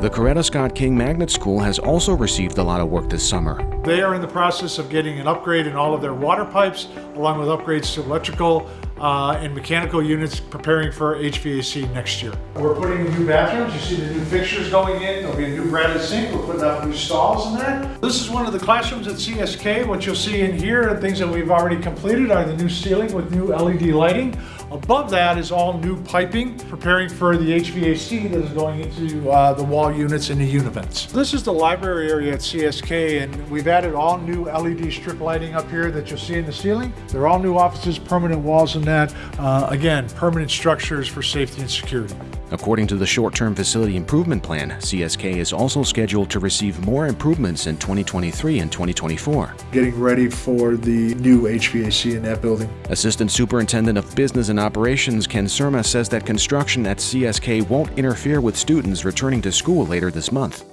The Coretta Scott King Magnet School has also received a lot of work this summer. They are in the process of getting an upgrade in all of their water pipes, along with upgrades to electrical uh, and mechanical units, preparing for HVAC next year. We're putting in new bathrooms. You see the new fixtures going in. There'll be a new Bradley sink. We're putting up new stalls in there. This is one of the classrooms at CSK. What you'll see in here, and things that we've already completed, are the new ceiling with new LED lighting. Above that is all new piping, preparing for the HVAC that is going into uh, the wall units and the univents. This is the library area at CSK, and we've added all new LED strip lighting up here that you'll see in the ceiling. They're all new offices, permanent walls and that. Uh, again, permanent structures for safety and security. According to the short-term facility improvement plan, CSK is also scheduled to receive more improvements in 2023 and 2024. Getting ready for the new HVAC in that building. Assistant Superintendent of Business and Operations Ken Surma says that construction at CSK won't interfere with students returning to school later this month.